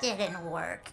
didn't work.